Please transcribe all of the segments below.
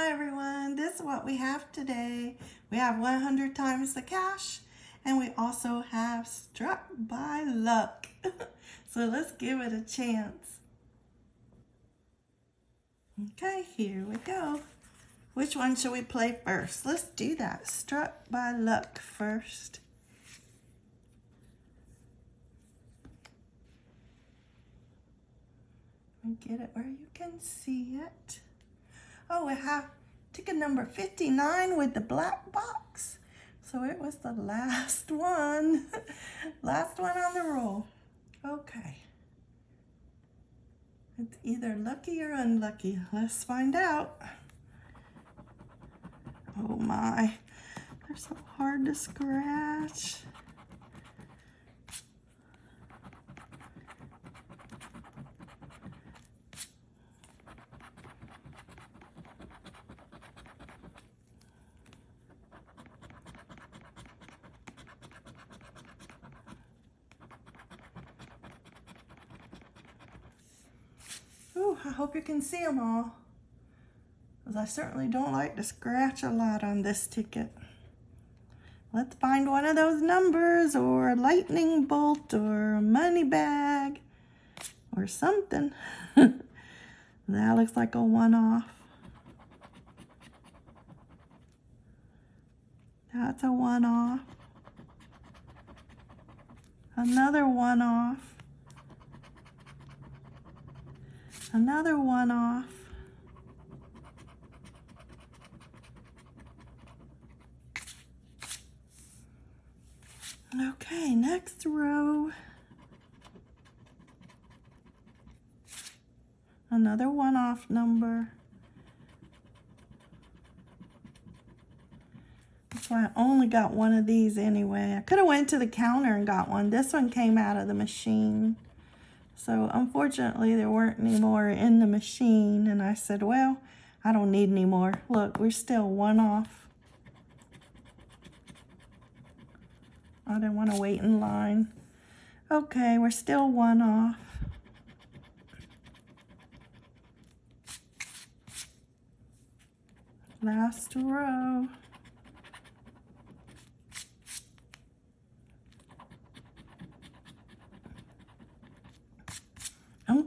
Hi everyone, this is what we have today. We have 100 times the cash and we also have struck by luck. so let's give it a chance. Okay, here we go. Which one should we play first? Let's do that. Struck by luck first. Get it where you can see it. Oh, we have ticket number 59 with the black box. So it was the last one. last one on the roll. Okay. It's either lucky or unlucky. Let's find out. Oh my, they're so hard to scratch. I hope you can see them all. Because I certainly don't like to scratch a lot on this ticket. Let's find one of those numbers or a lightning bolt or a money bag or something. that looks like a one-off. That's a one-off. Another one-off. Another one off. Okay, next row. Another one-off number. That's why I only got one of these anyway. I could have went to the counter and got one. This one came out of the machine. So unfortunately, there weren't any more in the machine. And I said, well, I don't need any more. Look, we're still one off. I didn't want to wait in line. Okay, we're still one off. Last row.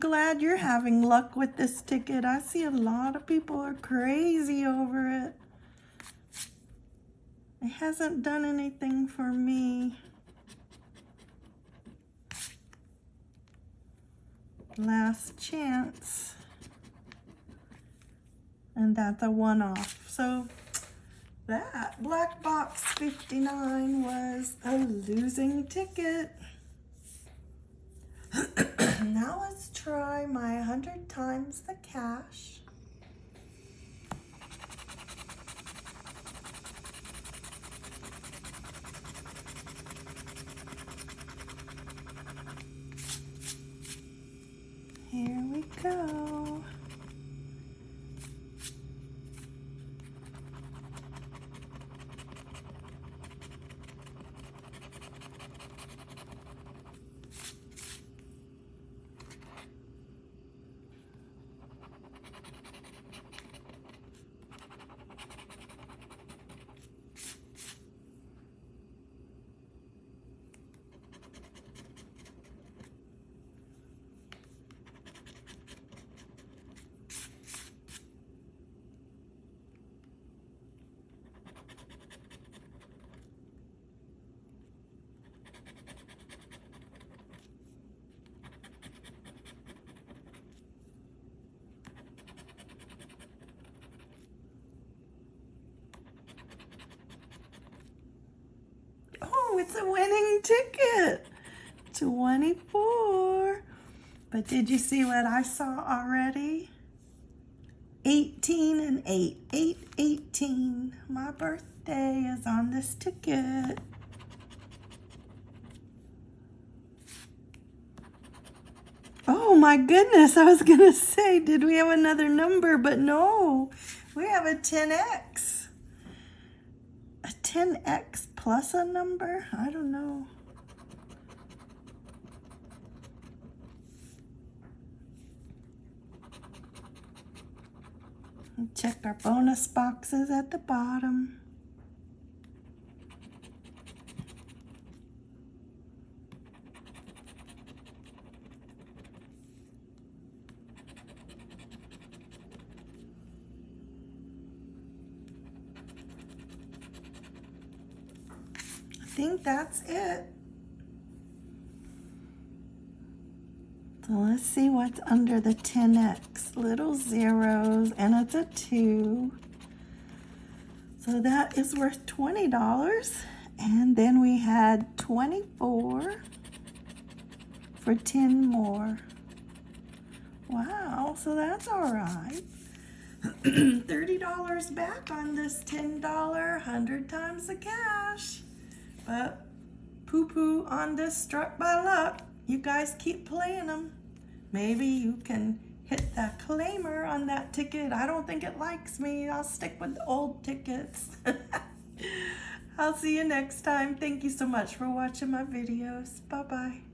Glad you're having luck with this ticket. I see a lot of people are crazy over it. It hasn't done anything for me. Last chance. And that's a one-off. So that Black Box 59 was a losing ticket. Now let's try my 100 times the cash. Here we go. It's a winning ticket. 24. But did you see what I saw already? 18 and 8. 8, 18. My birthday is on this ticket. Oh my goodness, I was going to say, did we have another number? But no, we have a 10X. A 10X plus a number? I don't know. check our bonus boxes at the bottom. Think that's it. So let's see what's under the 10x. Little zeros, and it's a 2. So that is worth $20. And then we had 24 for 10 more. Wow, so that's all right. $30 back on this $10, 100 times the cash. But poo-poo on this struck by luck. You guys keep playing them. Maybe you can hit that claimer on that ticket. I don't think it likes me. I'll stick with the old tickets. I'll see you next time. Thank you so much for watching my videos. Bye-bye.